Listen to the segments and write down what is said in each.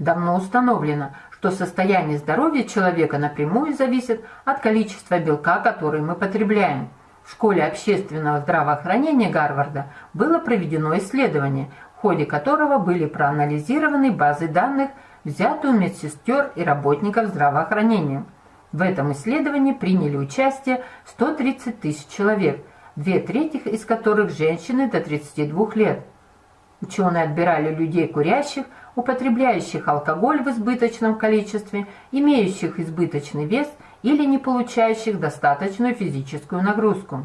Давно установлено, что состояние здоровья человека напрямую зависит от количества белка, который мы потребляем. В школе общественного здравоохранения Гарварда было проведено исследование, в ходе которого были проанализированы базы данных, взятые у медсестер и работников здравоохранения. В этом исследовании приняли участие 130 тысяч человек, две трети из которых женщины до 32 лет. Ученые отбирали людей курящих, употребляющих алкоголь в избыточном количестве, имеющих избыточный вес или не получающих достаточную физическую нагрузку.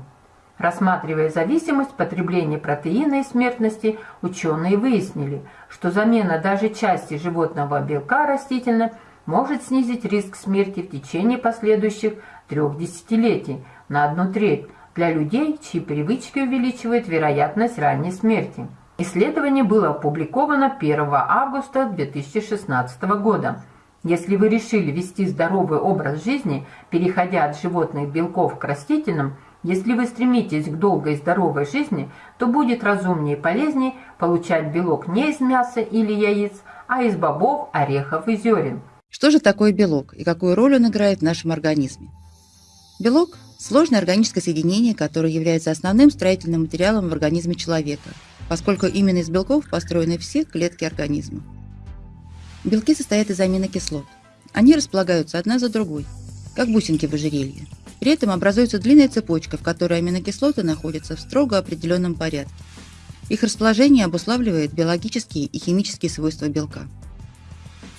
Рассматривая зависимость потребления протеина и смертности, ученые выяснили, что замена даже части животного белка растительно может снизить риск смерти в течение последующих трех десятилетий на одну треть для людей, чьи привычки увеличивают вероятность ранней смерти. Исследование было опубликовано 1 августа 2016 года. Если вы решили вести здоровый образ жизни, переходя от животных белков к растительным, если вы стремитесь к долгой и здоровой жизни, то будет разумнее и полезнее получать белок не из мяса или яиц, а из бобов, орехов и зерен. Что же такое белок и какую роль он играет в нашем организме? Белок – сложное органическое соединение, которое является основным строительным материалом в организме человека – поскольку именно из белков построены все клетки организма. Белки состоят из аминокислот. Они располагаются одна за другой, как бусинки в ожерелье. При этом образуется длинная цепочка, в которой аминокислоты находятся в строго определенном порядке. Их расположение обуславливает биологические и химические свойства белка.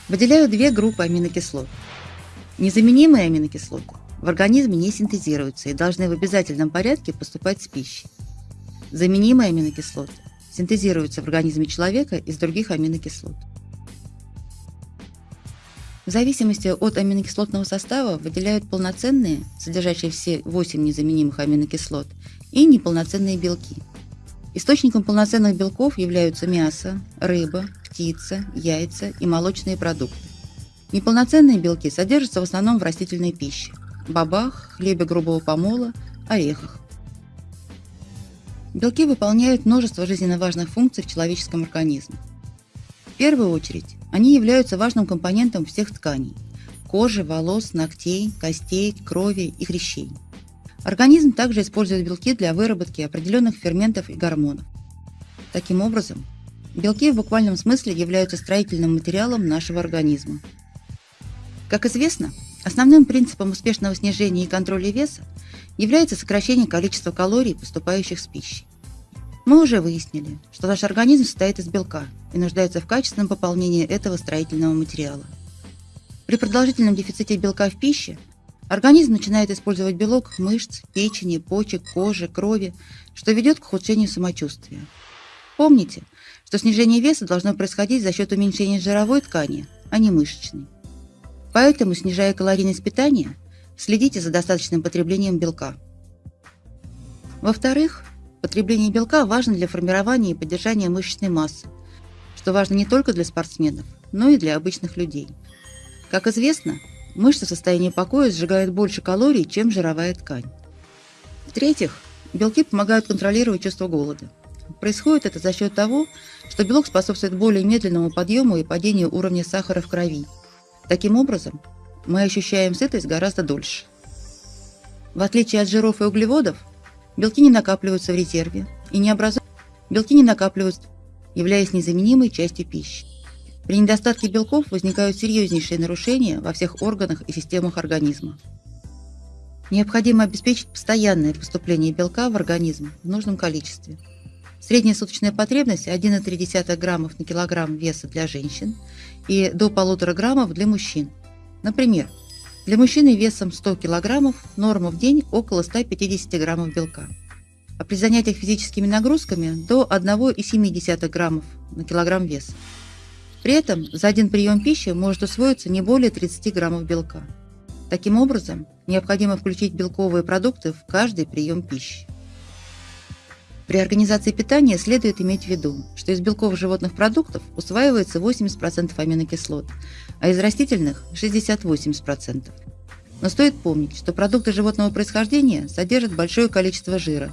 Выделяют две группы аминокислот. Незаменимые аминокислоты в организме не синтезируются и должны в обязательном порядке поступать с пищей. Заменимые аминокислоты синтезируются в организме человека из других аминокислот. В зависимости от аминокислотного состава выделяют полноценные, содержащие все 8 незаменимых аминокислот, и неполноценные белки. Источником полноценных белков являются мясо, рыба, птица, яйца и молочные продукты. Неполноценные белки содержатся в основном в растительной пище – бобах, хлебе грубого помола, орехах. Белки выполняют множество жизненно важных функций в человеческом организме. В первую очередь, они являются важным компонентом всех тканей – кожи, волос, ногтей, костей, крови и хрящей. Организм также использует белки для выработки определенных ферментов и гормонов. Таким образом, белки в буквальном смысле являются строительным материалом нашего организма. Как известно, основным принципом успешного снижения и контроля веса является сокращение количества калорий, поступающих с пищей. Мы уже выяснили, что наш организм состоит из белка и нуждается в качественном пополнении этого строительного материала. При продолжительном дефиците белка в пище организм начинает использовать белок мышц, печени, почек, кожи, крови, что ведет к ухудшению самочувствия. Помните, что снижение веса должно происходить за счет уменьшения жировой ткани, а не мышечной. Поэтому, снижая калорийность питания, Следите за достаточным потреблением белка. Во-вторых, потребление белка важно для формирования и поддержания мышечной массы, что важно не только для спортсменов, но и для обычных людей. Как известно, мышцы в состоянии покоя сжигают больше калорий, чем жировая ткань. В-третьих, белки помогают контролировать чувство голода. Происходит это за счет того, что белок способствует более медленному подъему и падению уровня сахара в крови. Таким образом, мы ощущаем сытость гораздо дольше. В отличие от жиров и углеводов, белки не накапливаются в резерве и не образуют. Белки не накапливаются, являясь незаменимой частью пищи. При недостатке белков возникают серьезнейшие нарушения во всех органах и системах организма. Необходимо обеспечить постоянное поступление белка в организм в нужном количестве. Средняя суточная потребность 1,3 граммов на килограмм веса для женщин и до 1,5 граммов для мужчин – Например, для мужчины весом 100 кг норма в день около 150 граммов белка, а при занятиях физическими нагрузками до 1,7 граммов на килограмм веса. При этом за один прием пищи может усвоиться не более 30 граммов белка. Таким образом, необходимо включить белковые продукты в каждый прием пищи. При организации питания следует иметь в виду, что из белков животных продуктов усваивается 80% аминокислот, а из растительных – 60-80%. Но стоит помнить, что продукты животного происхождения содержат большое количество жира,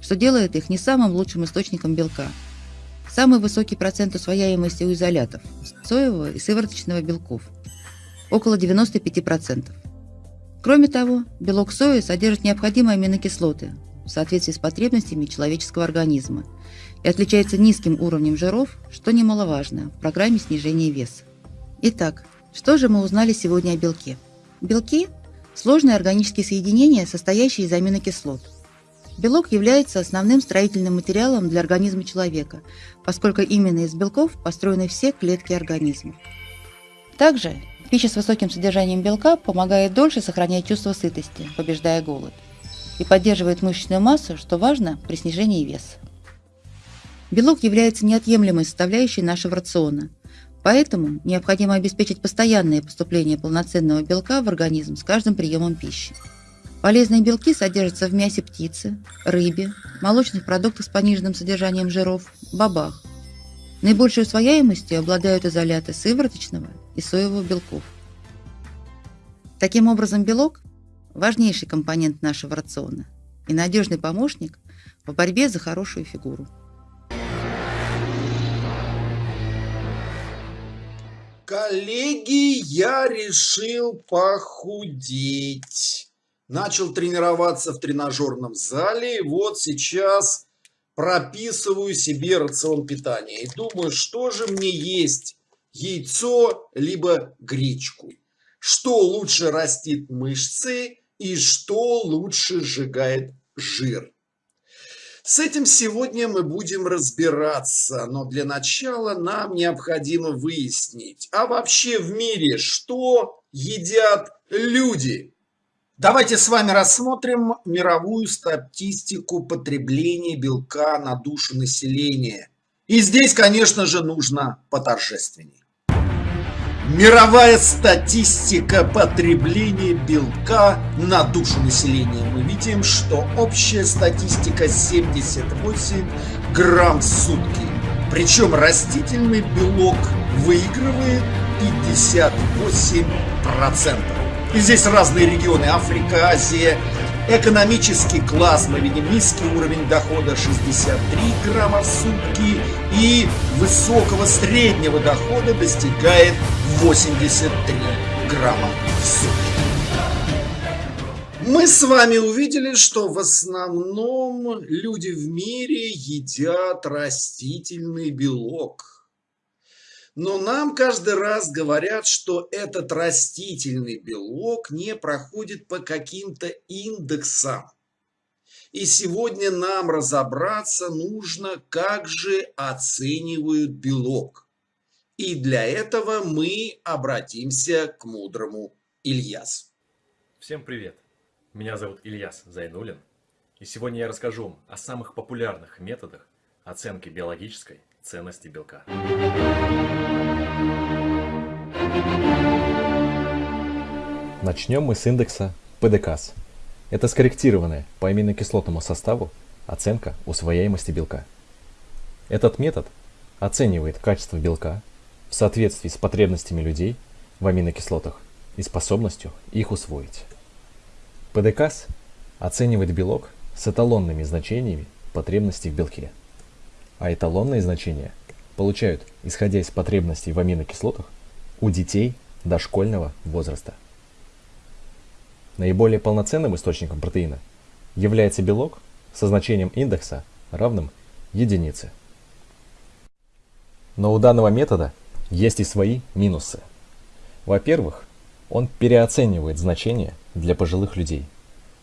что делает их не самым лучшим источником белка. самый высокий процент усвояемости у изолятов – соевого и сывороточного белков – около 95%. Кроме того, белок сои содержит необходимые аминокислоты в соответствии с потребностями человеческого организма и отличается низким уровнем жиров, что немаловажно в программе снижения веса. Итак, что же мы узнали сегодня о белке? Белки – сложные органические соединения, состоящие из аминокислот. Белок является основным строительным материалом для организма человека, поскольку именно из белков построены все клетки организма. Также Пища с высоким содержанием белка помогает дольше сохранять чувство сытости, побеждая голод, и поддерживает мышечную массу, что важно при снижении веса. Белок является неотъемлемой составляющей нашего рациона, поэтому необходимо обеспечить постоянное поступление полноценного белка в организм с каждым приемом пищи. Полезные белки содержатся в мясе птицы, рыбе, молочных продуктах с пониженным содержанием жиров, бобах, Наибольшей усвояемостью обладают изоляты сывороточного и соевого белков. Таким образом, белок – важнейший компонент нашего рациона и надежный помощник в борьбе за хорошую фигуру. Коллеги, я решил похудеть. Начал тренироваться в тренажерном зале, и вот сейчас прописываю себе рацион питания и думаю, что же мне есть, яйцо либо гречку. Что лучше растит мышцы и что лучше сжигает жир. С этим сегодня мы будем разбираться, но для начала нам необходимо выяснить, а вообще в мире что едят люди? Давайте с вами рассмотрим мировую статистику потребления белка на душу населения. И здесь, конечно же, нужно поторжественней. Мировая статистика потребления белка на душу населения. Мы видим, что общая статистика 78 грамм в сутки. Причем растительный белок выигрывает 58 процентов. И здесь разные регионы, Африка, Азия. Экономический класс, мы видим низкий уровень дохода 63 грамма в сутки и высокого среднего дохода достигает 83 грамма в сутки. Мы с вами увидели, что в основном люди в мире едят растительный белок. Но нам каждый раз говорят, что этот растительный белок не проходит по каким-то индексам. И сегодня нам разобраться нужно, как же оценивают белок. И для этого мы обратимся к мудрому Ильясу. Всем привет! Меня зовут Ильяс Зайнулин. И сегодня я расскажу вам о самых популярных методах оценки биологической ценности белка. Начнем мы с индекса ПДКС. Это скорректированная по аминокислотному составу оценка усвояемости белка. Этот метод оценивает качество белка в соответствии с потребностями людей в аминокислотах и способностью их усвоить. ПДКС оценивает белок с эталонными значениями потребностей в белке – а эталонные значения получают, исходя из потребностей в аминокислотах, у детей дошкольного возраста. Наиболее полноценным источником протеина является белок со значением индекса равным единице. Но у данного метода есть и свои минусы. Во-первых, он переоценивает значения для пожилых людей.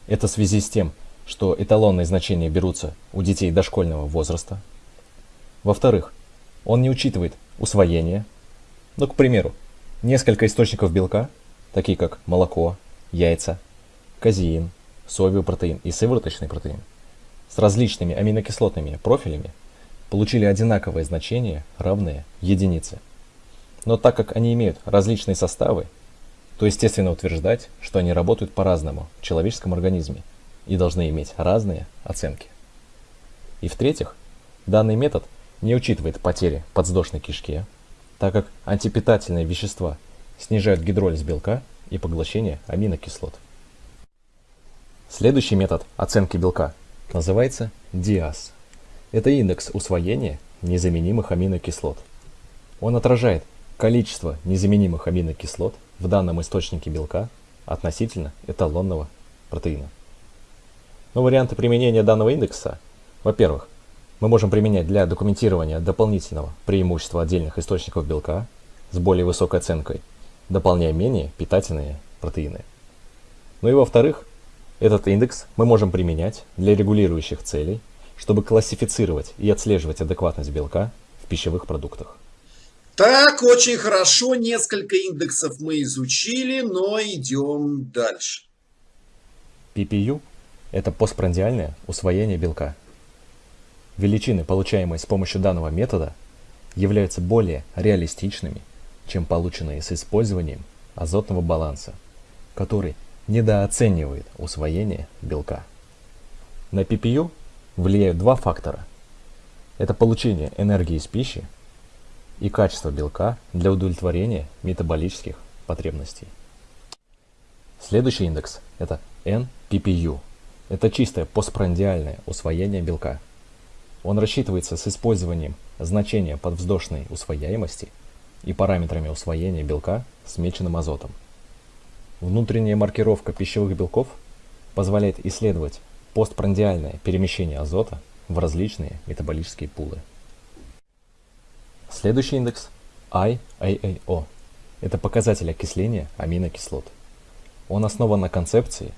Это в связи с тем, что эталонные значения берутся у детей дошкольного возраста – во-вторых, он не учитывает усвоение. Ну, к примеру, несколько источников белка, такие как молоко, яйца, казеин, соевый протеин и сывороточный протеин, с различными аминокислотными профилями получили одинаковое значение, равное единице. Но так как они имеют различные составы, то естественно утверждать, что они работают по-разному в человеческом организме и должны иметь разные оценки. И в-третьих, данный метод – не учитывает потери подвздошной кишке, так как антипитательные вещества снижают гидролиз белка и поглощение аминокислот. Следующий метод оценки белка называется DIAS. Это индекс усвоения незаменимых аминокислот. Он отражает количество незаменимых аминокислот в данном источнике белка относительно эталонного протеина. Но варианты применения данного индекса, во-первых, мы можем применять для документирования дополнительного преимущества отдельных источников белка с более высокой оценкой, дополняя менее питательные протеины. Ну и во-вторых, этот индекс мы можем применять для регулирующих целей, чтобы классифицировать и отслеживать адекватность белка в пищевых продуктах. Так, очень хорошо, несколько индексов мы изучили, но идем дальше. PPU – это постпрандиальное усвоение белка. Величины, получаемые с помощью данного метода, являются более реалистичными, чем полученные с использованием азотного баланса, который недооценивает усвоение белка. На PPU влияют два фактора. Это получение энергии из пищи и качество белка для удовлетворения метаболических потребностей. Следующий индекс – это NPPU. Это чистое постпрандиальное усвоение белка. Он рассчитывается с использованием значения подвздошной усвояемости и параметрами усвоения белка с меченым азотом. Внутренняя маркировка пищевых белков позволяет исследовать постпрандиальное перемещение азота в различные метаболические пулы. Следующий индекс IAAO. Это показатель окисления аминокислот. Он основан на концепции,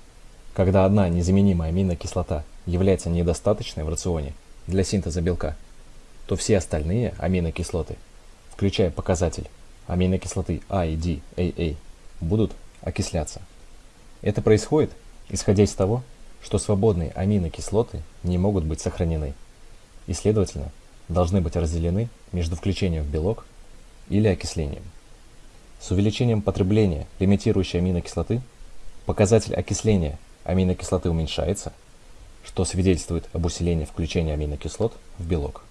когда одна незаменимая аминокислота является недостаточной в рационе для синтеза белка, то все остальные аминокислоты, включая показатель аминокислоты а D, AA, будут окисляться. Это происходит, исходя из того, что свободные аминокислоты не могут быть сохранены и, следовательно, должны быть разделены между включением в белок или окислением. С увеличением потребления лимитирующей аминокислоты показатель окисления аминокислоты уменьшается, что свидетельствует об усилении включения аминокислот в белок.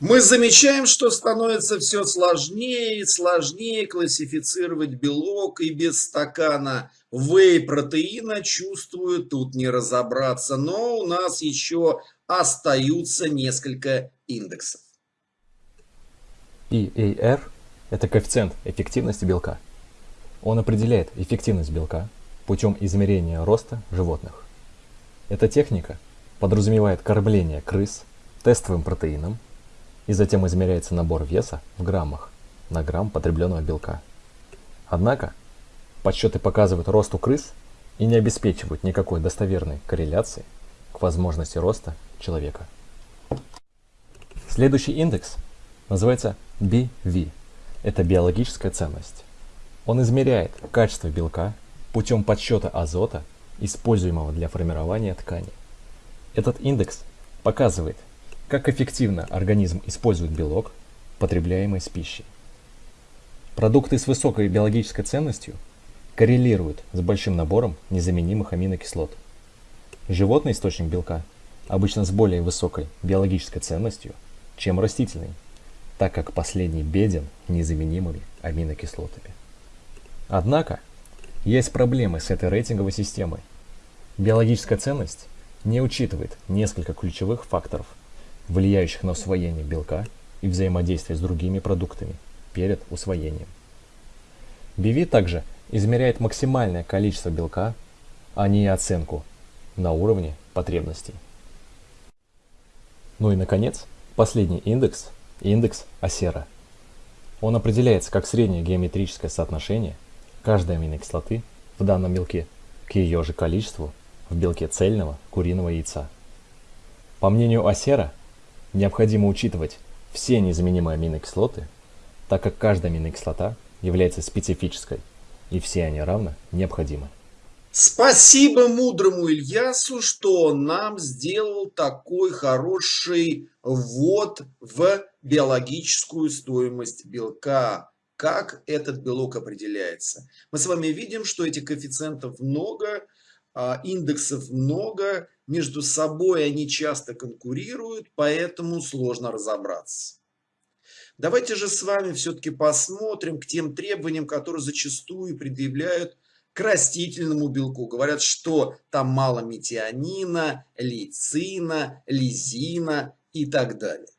Мы замечаем, что становится все сложнее и сложнее классифицировать белок, и без стакана вей-протеина, чувствую, тут не разобраться. Но у нас еще остаются несколько индексов. EAR – это коэффициент эффективности белка. Он определяет эффективность белка путем измерения роста животных. Эта техника подразумевает кормление крыс тестовым протеином и затем измеряется набор веса в граммах на грамм потребленного белка. Однако, подсчеты показывают рост у крыс и не обеспечивают никакой достоверной корреляции к возможности роста человека. Следующий индекс называется BV. Это биологическая ценность. Он измеряет качество белка путем подсчета азота, используемого для формирования ткани. Этот индекс показывает, как эффективно организм использует белок, потребляемый с пищей. Продукты с высокой биологической ценностью коррелируют с большим набором незаменимых аминокислот. Животный источник белка обычно с более высокой биологической ценностью, чем растительный, так как последний беден незаменимыми аминокислотами. Однако, есть проблемы с этой рейтинговой системой. Биологическая ценность не учитывает несколько ключевых факторов – влияющих на усвоение белка и взаимодействие с другими продуктами перед усвоением. BV также измеряет максимальное количество белка, а не оценку на уровне потребностей. Ну и наконец, последний индекс – индекс Асера. Он определяется как среднее геометрическое соотношение каждой аминокислоты в данном белке к ее же количеству в белке цельного куриного яйца. По мнению Асера, Необходимо учитывать все незаменимые аминокислоты, так как каждая аминокислота является специфической, и все они равно необходимы. Спасибо мудрому Ильясу, что нам сделал такой хороший ввод в биологическую стоимость белка. Как этот белок определяется? Мы с вами видим, что этих коэффициентов много, а, индексов много, между собой они часто конкурируют, поэтому сложно разобраться. Давайте же с вами все-таки посмотрим к тем требованиям, которые зачастую предъявляют к растительному белку. Говорят, что там мало метионина, лейцина, лизина и так далее.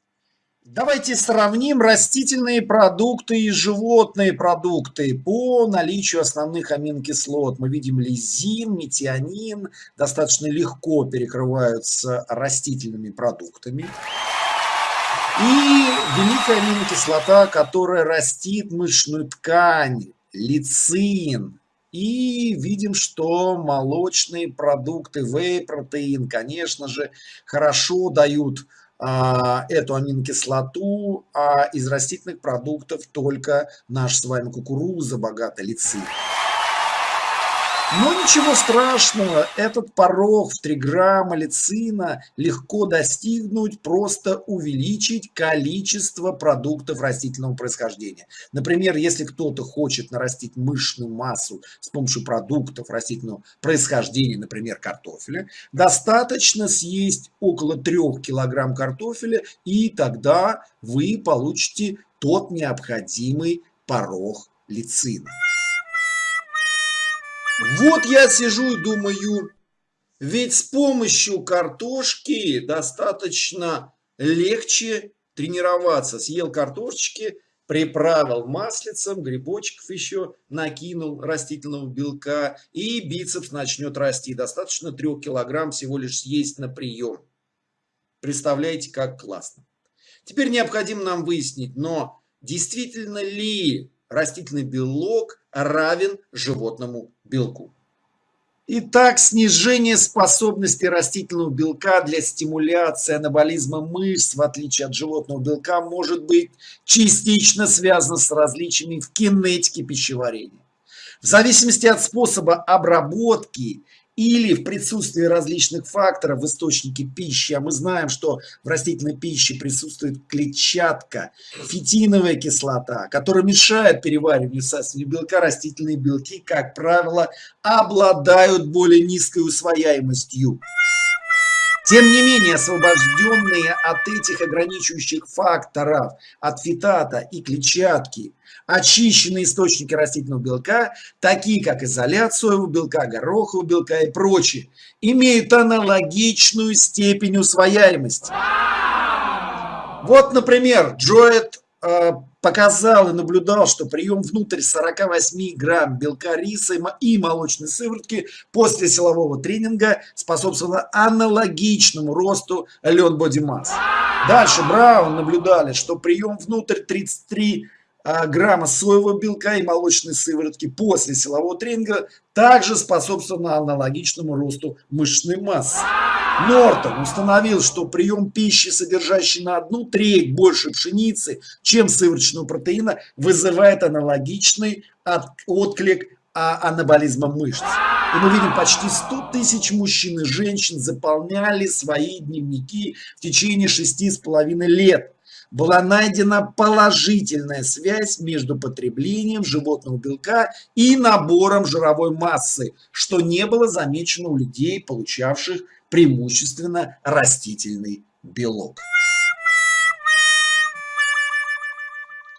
Давайте сравним растительные продукты и животные продукты по наличию основных аминокислот. Мы видим лизин, метионин достаточно легко перекрываются растительными продуктами. И великая аминокислота, которая растит мышечную ткань, лицин. И видим, что молочные продукты, вей-протеин, конечно же, хорошо дают эту аминокислоту, а из растительных продуктов только наш с вами кукуруза богата лицин. Но ничего страшного, этот порог в 3 грамма лицина легко достигнуть, просто увеличить количество продуктов растительного происхождения. Например, если кто-то хочет нарастить мышечную массу с помощью продуктов растительного происхождения, например, картофеля, достаточно съесть около 3 килограмм картофеля, и тогда вы получите тот необходимый порог лицина. Вот я сижу и думаю, ведь с помощью картошки достаточно легче тренироваться. Съел картошечки, приправил маслицем, грибочков еще накинул растительного белка, и бицепс начнет расти. Достаточно 3 килограмм всего лишь съесть на прием. Представляете, как классно. Теперь необходимо нам выяснить, но действительно ли растительный белок равен животному белку. Итак, снижение способности растительного белка для стимуляции анаболизма мышц, в отличие от животного белка, может быть частично связано с различиями в кинетике пищеварения. В зависимости от способа обработки или в присутствии различных факторов в источнике пищи, а мы знаем, что в растительной пище присутствует клетчатка, фитиновая кислота, которая мешает перевариванию сасывания белка, растительные белки, как правило, обладают более низкой усвояемостью. Тем не менее, освобожденные от этих ограничивающих факторов, от фитата и клетчатки, очищенные источники растительного белка, такие как изолят соевого белка, горохового белка и прочие, имеют аналогичную степень усвояемости. Вот, например, Джоэт показал и наблюдал, что прием внутрь 48 грамм белка риса и молочной сыворотки после силового тренинга способствовало аналогичному росту лен боди масс. Дальше Браун наблюдали, что прием внутрь 33 а, грамма соевого белка и молочной сыворотки после силового тренинга также способствовало аналогичному росту мышечной массы. Нортон установил, что прием пищи, содержащий на одну треть больше пшеницы, чем сывороточного протеина, вызывает аналогичный отклик анаболизма мышц. И мы видим, почти 100 тысяч мужчин и женщин заполняли свои дневники в течение шести с половиной лет была найдена положительная связь между потреблением животного белка и набором жировой массы, что не было замечено у людей, получавших преимущественно растительный белок.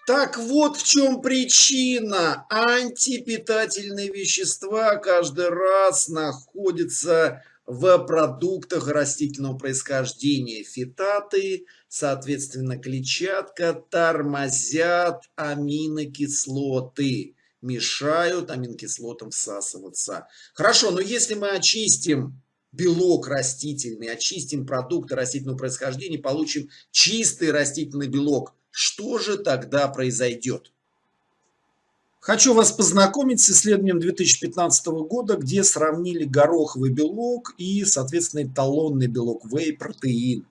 Так вот в чем причина. Антипитательные вещества каждый раз находятся в продуктах растительного происхождения. Фитаты, соответственно, клетчатка тормозят аминокислоты, мешают аминокислотам всасываться. Хорошо, но если мы очистим белок растительный, очистим продукты растительного происхождения, получим чистый растительный белок, что же тогда произойдет? Хочу вас познакомить с исследованием 2015 года, где сравнили гороховый белок и, соответственно, эталонный белок вей-протеин.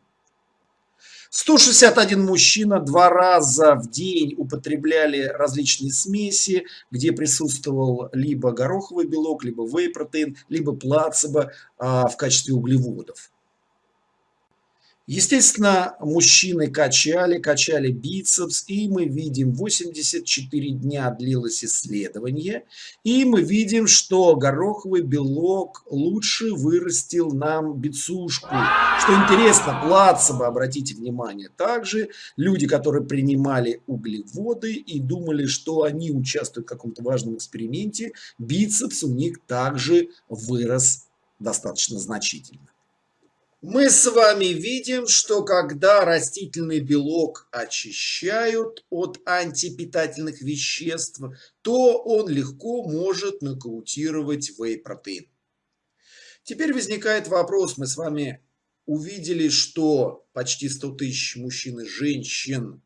161 мужчина два раза в день употребляли различные смеси, где присутствовал либо гороховый белок, либо вей-протеин, либо плацебо а, в качестве углеводов. Естественно, мужчины качали, качали бицепс, и мы видим, 84 дня длилось исследование, и мы видим, что гороховый белок лучше вырастил нам бицушку. Что интересно, плацебо, обратите внимание, также люди, которые принимали углеводы и думали, что они участвуют в каком-то важном эксперименте, бицепс у них также вырос достаточно значительно. Мы с вами видим, что когда растительный белок очищают от антипитательных веществ, то он легко может нокаутировать вей-протеин. Теперь возникает вопрос, мы с вами увидели, что почти 100 тысяч мужчин и женщин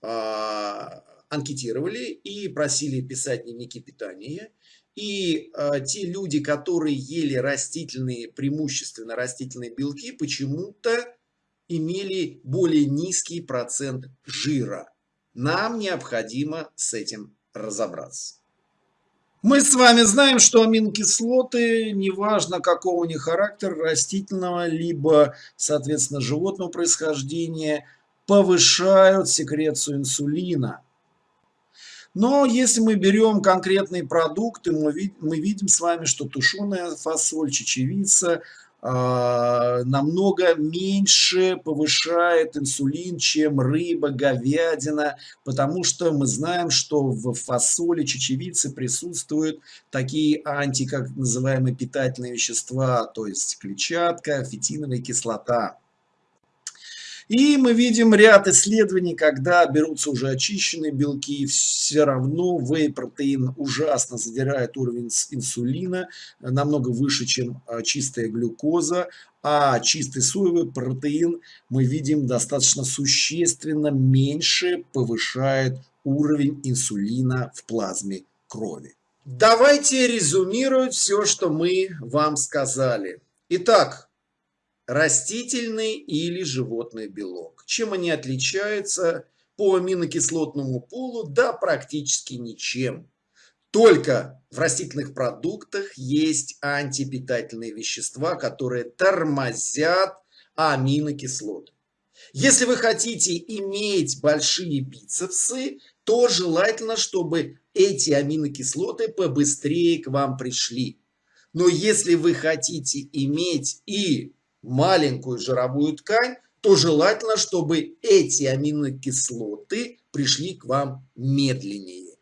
а, анкетировали и просили писать дневники питания. И э, те люди, которые ели растительные, преимущественно растительные белки, почему-то имели более низкий процент жира. Нам необходимо с этим разобраться. Мы с вами знаем, что аминокислоты, неважно какого у них характера, растительного, либо, соответственно, животного происхождения, повышают секрецию инсулина. Но если мы берем конкретные продукты, мы, вид мы видим с вами, что тушеная фасоль, чечевица э, намного меньше повышает инсулин, чем рыба, говядина, потому что мы знаем, что в фасоли, чечевице присутствуют такие анти, как называемые питательные вещества, то есть клетчатка, фитиновая кислота. И мы видим ряд исследований, когда берутся уже очищенные белки, все равно вей-протеин ужасно задирает уровень инсулина, намного выше, чем а, чистая глюкоза, а чистый соевый протеин мы видим достаточно существенно меньше повышает уровень инсулина в плазме крови. Давайте резюмировать все, что мы вам сказали. Итак, растительный или животный белок. Чем они отличаются по аминокислотному пулу? Да, практически ничем. Только в растительных продуктах есть антипитательные вещества, которые тормозят аминокислоты. Если вы хотите иметь большие бицепсы, то желательно, чтобы эти аминокислоты побыстрее к вам пришли. Но если вы хотите иметь и маленькую жировую ткань, то желательно, чтобы эти аминокислоты пришли к вам медленнее.